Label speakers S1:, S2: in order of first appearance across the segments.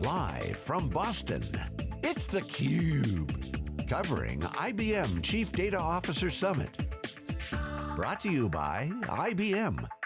S1: Live from Boston, it's theCUBE. Covering IBM Chief Data Officer Summit. Brought to you by IBM.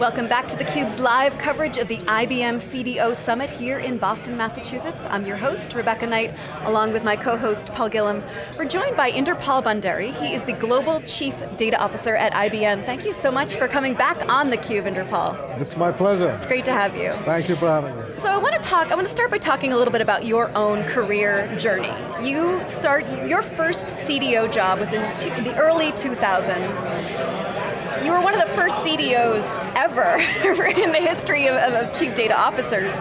S2: Welcome back to theCUBE's live coverage of the IBM CDO Summit here in Boston, Massachusetts. I'm your host, Rebecca Knight, along with my co-host, Paul Gillin. We're joined by Inderpal Bhandari. He is the Global Chief Data Officer at IBM. Thank you so much for coming back on theCUBE, Inderpal.
S3: It's my pleasure.
S2: It's great to have you.
S3: Thank you for having me.
S2: So I want to talk, I want to start by talking a little bit about your own career journey. You start, your first CDO job was in the early 2000s you were one of the first CDOs ever in the history of, of, chief data officers.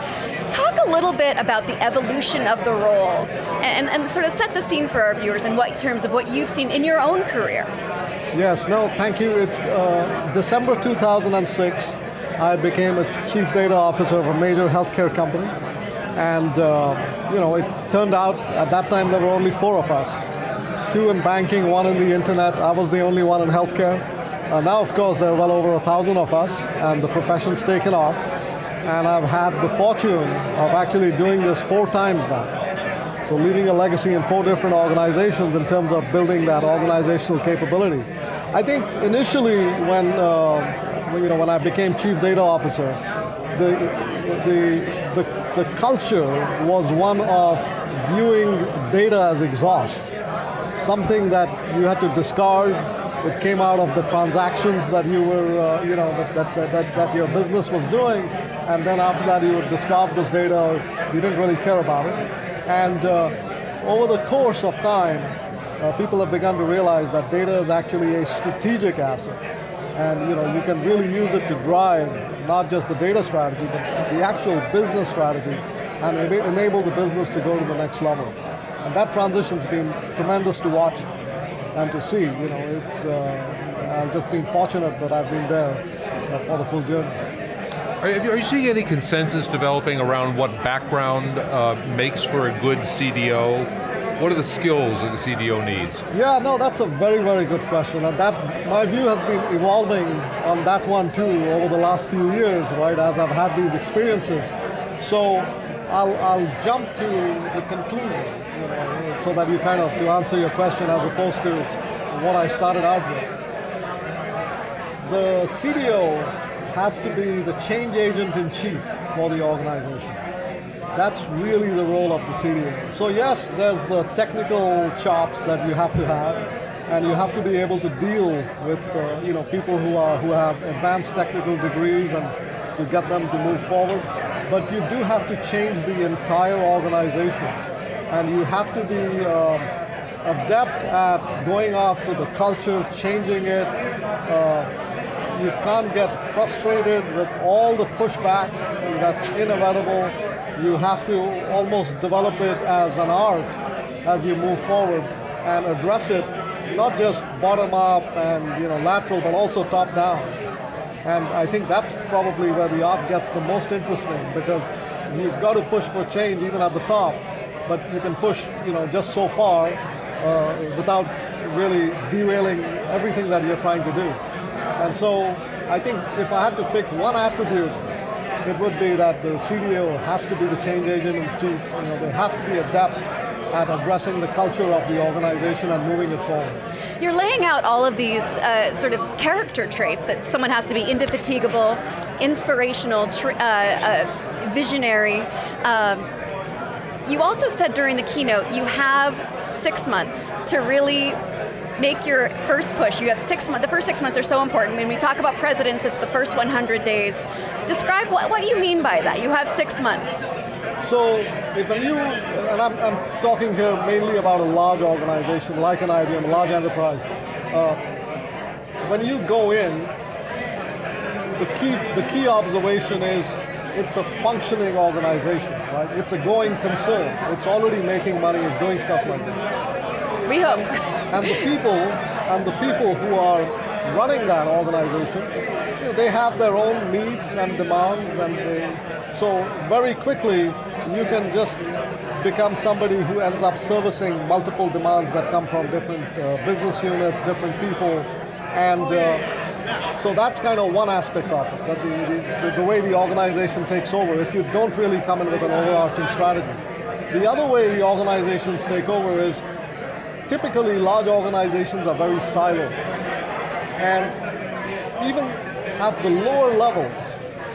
S2: Talk a little bit about the evolution of the role and, and sort of set the scene for our viewers in what terms of what you've seen in your own career.
S3: Yes, no, thank you. It, uh, December 2006, I became a chief data officer of a major healthcare company. And uh, you know, it turned out at that time there were only four of us. Two in banking, one in the internet. I was the only one in healthcare. Uh, now, of course, there are well over a thousand of us, and the profession's taken off. And I've had the fortune of actually doing this four times now. So leaving a legacy in four different organizations in terms of building that organizational capability. I think initially when, uh, you know, when I became chief data officer, the, the, the, the culture was one of viewing data as exhaust. Something that you had to discard, it came out of the transactions that you were, uh, you know, that, that, that, that, your business was doing, and then after that you would discard this data, you didn't really care about it. And uh, over the course of time, uh, people have begun to realize that data is actually a strategic asset. And you know, you can really use it to drive not just the data strategy, but the actual business strategy, and enable the business to go to the next level. And that transition's been tremendous to watch and to see. You know, it's uh, I've just been fortunate that I've been there uh, for the full journey.
S4: Are you, are you, seeing any consensus developing around what background uh, makes for a good CDO? What are the skills that the CDO needs?
S3: Yeah, no, that's a very, very good question. And that, my view has been evolving on that one too over the last few years, right, as I've had these experiences. So I'll, I'll jump to the conclusion you know, so that you kind of, to answer your question as opposed to what I started out with. The CDO has to be the change agent in chief for the organization. That's really the role of the CDO. So yes, there's the technical chops that you have to have, and you have to be able to deal with uh, you know, people who, are, who have advanced technical degrees and to get them to move forward. But you do have to change the entire organization and you have to be um, adept at going after the culture, changing it. Uh, you can't get frustrated with all the pushback that's inevitable. You have to almost develop it as an art as you move forward and address it, not just bottom up and you know lateral, but also top down. And I think that's probably where the art gets the most interesting because you've got to push for change even at the top but you can push you know, just so far uh, without really derailing everything that you're trying to do. And so I think if I had to pick one attribute, it would be that the CDO has to be the change agent in chief. You know, they have to be adept at addressing the culture of the organization and moving it forward.
S2: You're laying out all of these uh, sort of character traits that someone has to be indefatigable, inspirational, uh, uh, visionary, um, you also said during the keynote, you have six months to really make your first push. You have six months, the first six months are so important. When we talk about presidents, it's the first 100 days. Describe, what, what do you mean by that? You have six months.
S3: So, if you, and I'm, I'm talking here mainly about a large organization like an IBM, a large enterprise. Uh, when you go in, the key, the key observation is it's a functioning organization, right? It's a going concern. It's already making money, it's doing stuff like that.
S2: We hope.
S3: And the people, and the people who are running that organization, you know, they have their own needs and demands, and they, so very quickly, you can just become somebody who ends up servicing multiple demands that come from different uh, business units, different people, and uh, So that's kind of one aspect of it, that the, the, the way the organization takes over if you don't really come in with an overarching strategy. The other way the organizations take over is typically large organizations are very siloed. And even at the lower levels,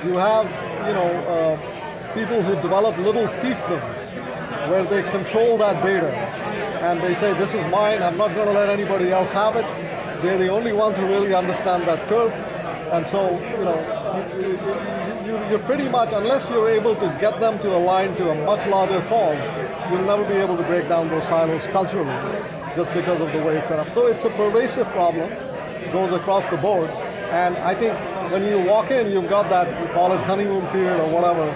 S3: you have you know, uh, people who develop little fiefdoms where they control that data and they say, this is mine, I'm not going to let anybody else have it. They're the only ones who really understand that turf. And so, you know, you, you, you're pretty much, unless you're able to get them to align to a much larger cause, you'll never be able to break down those silos culturally, just because of the way it's set up. So it's a pervasive problem, goes across the board, and I think when you walk in, you've got that, we call it honeymoon period or whatever.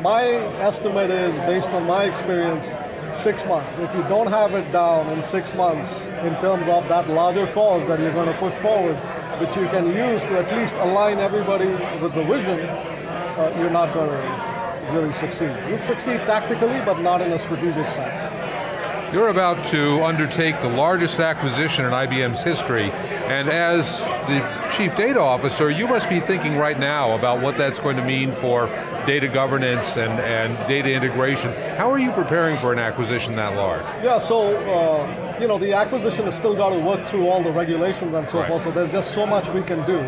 S3: My estimate is, based on my experience, six months. If you don't have it down in six months in terms of that larger cause that you're going to push forward, which you can use to at least align everybody with the vision, uh, you're not going to really succeed. You'll succeed tactically, but not in a strategic sense.
S4: You're about to undertake the largest acquisition in IBM's history, and as the Chief Data Officer, you must be thinking right now about what that's going to mean for data governance and, and data integration. How are you preparing for an acquisition that large?
S3: Yeah, so, uh, you know, the acquisition has still got to work through all the regulations and so right. forth, so there's just so much we can do.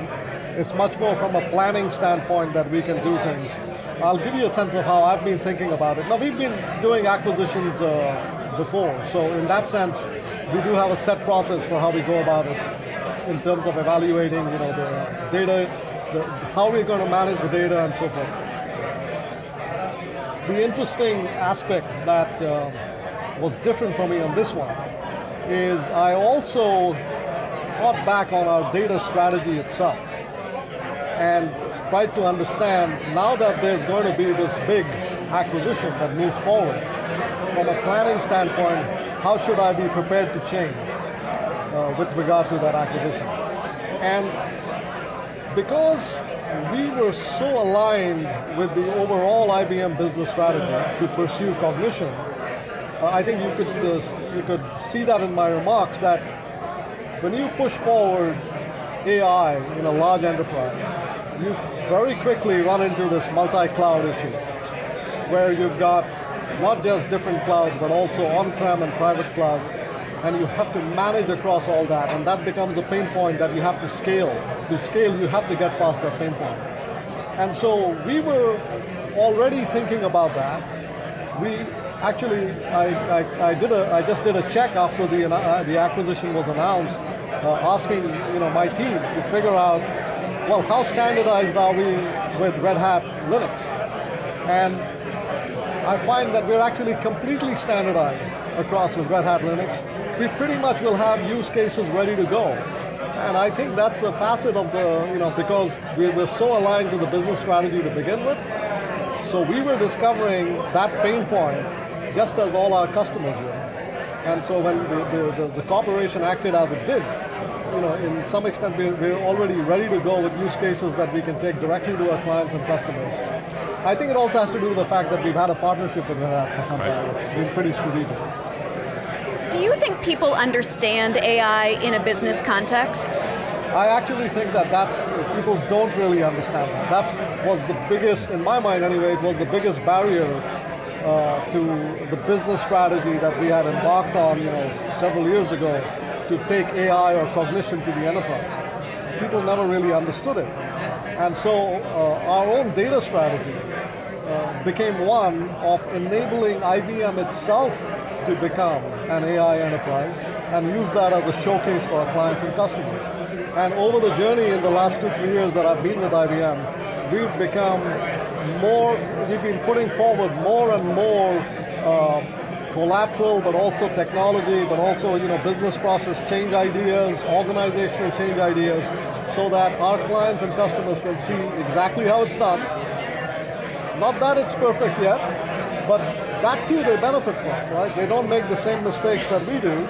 S3: It's much more from a planning standpoint that we can do things. I'll give you a sense of how I've been thinking about it. Now, we've been doing acquisitions uh, before. So in that sense, we do have a set process for how we go about it in terms of evaluating you know, the data, the, how we're going to manage the data and so forth. The interesting aspect that uh, was different for me on this one is I also thought back on our data strategy itself and tried to understand now that there's going to be this big acquisition that moves forward, from a planning standpoint, how should I be prepared to change uh, with regard to that acquisition? And because we were so aligned with the overall IBM business strategy to pursue cognition, uh, I think you could, uh, you could see that in my remarks that when you push forward AI in a large enterprise, you very quickly run into this multi-cloud issue where you've got not just different clouds, but also on-prem and private clouds, and you have to manage across all that, and that becomes a pain point that you have to scale. To scale, you have to get past that pain point. And so we were already thinking about that. We actually, I, I, I did a, I just did a check after the, uh, the acquisition was announced, uh, asking you know, my team to figure out, well, how standardized are we with Red Hat Linux? And I find that we're actually completely standardized across with Red Hat Linux. We pretty much will have use cases ready to go. And I think that's a facet of the, you know, because we were so aligned to the business strategy to begin with. So we were discovering that pain point just as all our customers were. And so when the, the, the, the corporation acted as it did, you know, in some extent we're, we're already ready to go with use cases that we can take directly to our clients and customers. I think it also has to do with the fact that we've had a partnership with that for some time. It's been pretty strategic.
S2: Do you think people understand AI in a business context?
S3: I actually think that that's, people don't really understand that. That was the biggest, in my mind anyway, it was the biggest barrier uh, to the business strategy that we had embarked on you know, several years ago to take AI or cognition to the enterprise. People never really understood it. And so uh, our own data strategy uh, became one of enabling IBM itself to become an AI enterprise and use that as a showcase for our clients and customers. And over the journey in the last two, three years that I've been with IBM, we've become more, we've been putting forward more and more uh, collateral, but also technology, but also you know business process change ideas, organizational change ideas, so that our clients and customers can see exactly how it's done. Not that it's perfect yet, but that too they benefit from, right? They don't make the same mistakes that we do.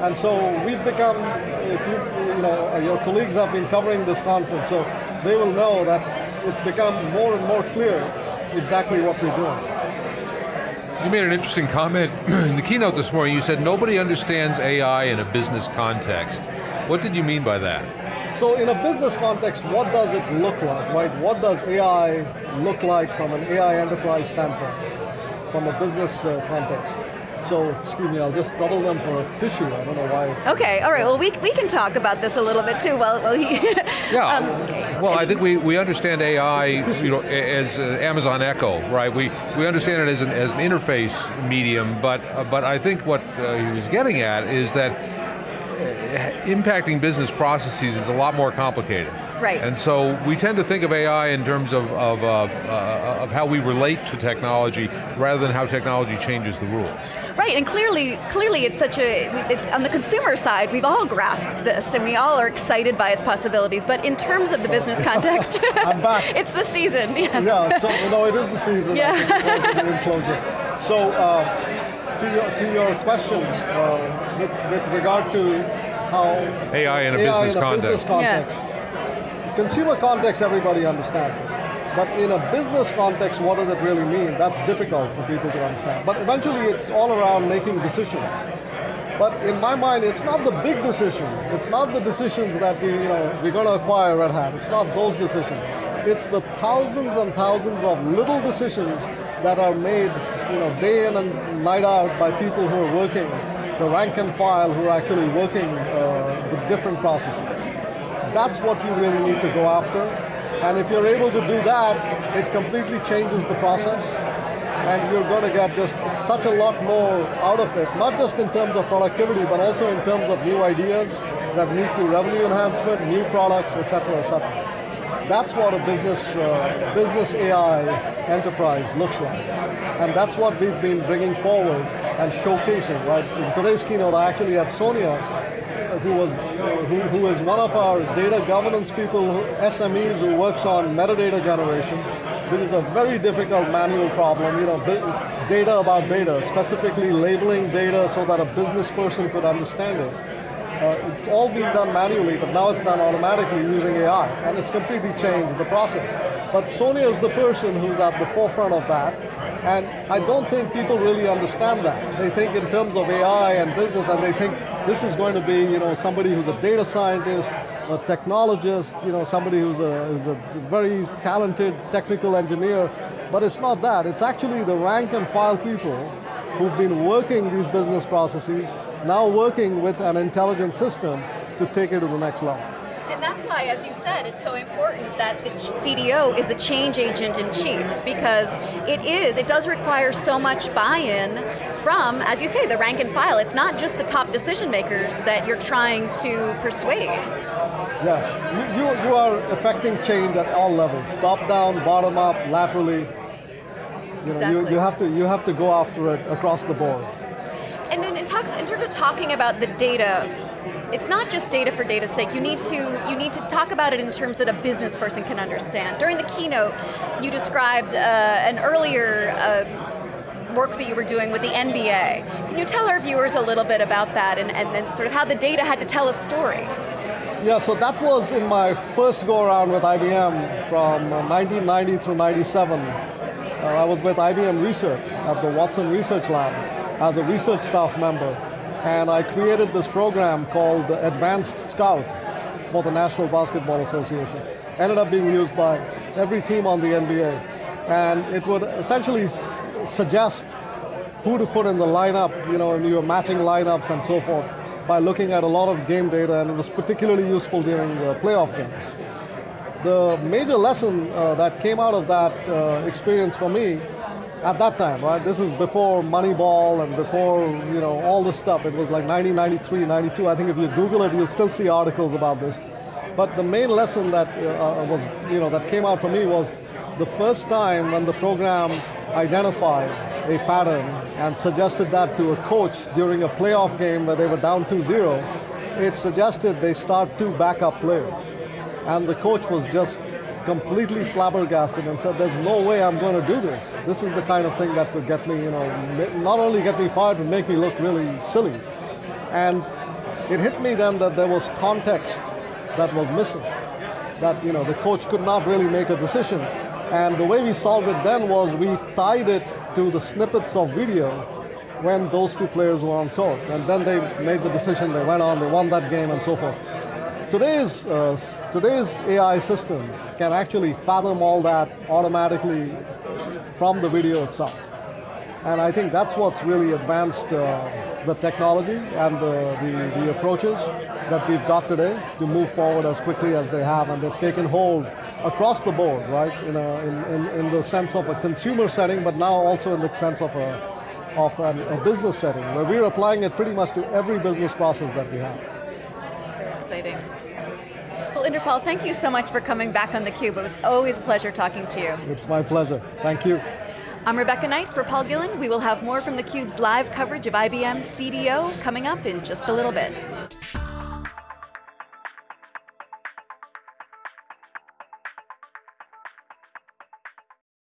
S3: And so we've become, if you, you know, your colleagues have been covering this conference, so they will know that it's become more and more clear exactly what we're doing.
S4: You made an interesting comment in the keynote this morning. You said nobody understands AI in a business context. What did you mean by that?
S3: So in a business context, what does it look like, right? What does AI look like from an AI enterprise standpoint, from a business uh, context? So, excuse me, I'll just trouble them for a tissue. I don't know why. It's
S2: Okay, all right, well we, we can talk about this a little bit too while, while he...
S4: Yeah,
S2: um,
S4: well, I think we, we understand AI you know, as uh, Amazon Echo, right? We, we understand it as an, as an interface medium, but, uh, but I think what uh, he was getting at is that uh, impacting business processes is a lot more complicated.
S2: Right.
S4: And so we tend to think of AI in terms of, of, uh, uh, of how we relate to technology rather than how technology changes the rules.
S2: Right, and clearly, clearly it's such a, it, on the consumer side, we've all grasped this and we all are excited by its possibilities, but in terms of the business context,
S3: I'm back.
S2: it's the season, yes.
S3: Yeah, so, no, it is the season.
S2: Yeah.
S3: I think. So, uh, to, your, to your question, uh, with, with regard to how
S4: AI in a
S3: AI
S4: business
S3: in a
S4: context.
S3: business context. Consumer context, everybody understands it. But in a business context, what does it really mean? That's difficult for people to understand. But eventually, it's all around making decisions. But in my mind, it's not the big decisions. It's not the decisions that we, you know, we're going to acquire Red Hat. It's not those decisions. It's the thousands and thousands of little decisions that are made, you know, day in and night out by people who are working, the rank and file who are actually working uh, the different processes. That's what you really need to go after. And if you're able to do that, it completely changes the process. And you're going to get just such a lot more out of it, not just in terms of productivity, but also in terms of new ideas that lead to revenue enhancement, new products, et cetera, et cetera. That's what a business, uh, business AI enterprise looks like. And that's what we've been bringing forward and showcasing, right? In today's keynote, I actually had Sonia, who was, who, who is one of our data governance people, SMEs who works on metadata generation, which is a very difficult manual problem, you know, data about data, specifically labeling data so that a business person could understand it. Uh, it's all being done manually, but now it's done automatically using AI, and it's completely changed the process. But Sonia is the person who's at the forefront of that, and I don't think people really understand that. They think in terms of AI and business, and they think this is going to be, you know, somebody who's a data scientist, a technologist, you know, somebody who's a, who's a very talented technical engineer, but it's not that. It's actually the rank and file people who've been working these business processes, now working with an intelligent system to take it to the next level.
S2: And that's why, as you said, it's so important that the CDO is the change agent in chief because it is, it does require so much buy-in from, as you say, the rank and file. It's not just the top decision makers that you're trying to persuade.
S3: Yes, you, you, you are affecting change at all levels, top down, bottom up, laterally. You, know, you, you, have to, you have to go after it across the board.
S2: Talks, in terms of talking about the data, it's not just data for data's sake. You need to you need to talk about it in terms that a business person can understand. During the keynote, you described uh, an earlier uh, work that you were doing with the NBA. Can you tell our viewers a little bit about that and, and then sort of how the data had to tell a story?
S3: Yeah, so that was in my first go around with IBM from uh, 1990 through 97. Uh, I was with IBM Research at the Watson Research Lab as a research staff member. And I created this program called Advanced Scout for the National Basketball Association. Ended up being used by every team on the NBA. And it would essentially suggest who to put in the lineup, you know, and you were matching lineups and so forth by looking at a lot of game data, and it was particularly useful during the playoff games. The major lesson uh, that came out of that uh, experience for me at that time, right? This is before Moneyball and before you know all this stuff. It was like 1993, 92. I think if you Google it, you'll still see articles about this. But the main lesson that uh, was, you know, that came out for me was the first time when the program identified a pattern and suggested that to a coach during a playoff game where they were down 2-0, it suggested they start two backup players. And the coach was just completely flabbergasted and said, there's no way I'm going to do this. This is the kind of thing that could get me, you know, not only get me fired, but make me look really silly. And it hit me then that there was context that was missing. That, you know, the coach could not really make a decision. And the way we solved it then was we tied it to the snippets of video when those two players were on court. And then they made the decision, they went on, they won that game and so forth. Today's, uh, today's AI systems can actually fathom all that automatically from the video itself. And I think that's what's really advanced uh, the technology and the, the, the, approaches that we've got today to move forward as quickly as they have, and they've taken hold across the board, right? In, a, in, in, in the sense of a consumer setting, but now also in the sense of a, of an, a business setting, where we're applying it pretty much to every business process that we have.
S2: Exciting. Well, Inderpal, thank you so much for coming back on theCUBE. It was always a pleasure talking to you.
S3: It's my pleasure, thank you.
S2: I'm Rebecca Knight for Paul Gillin. We will have more from theCUBE's live coverage of IBM CDO coming up in just a little bit.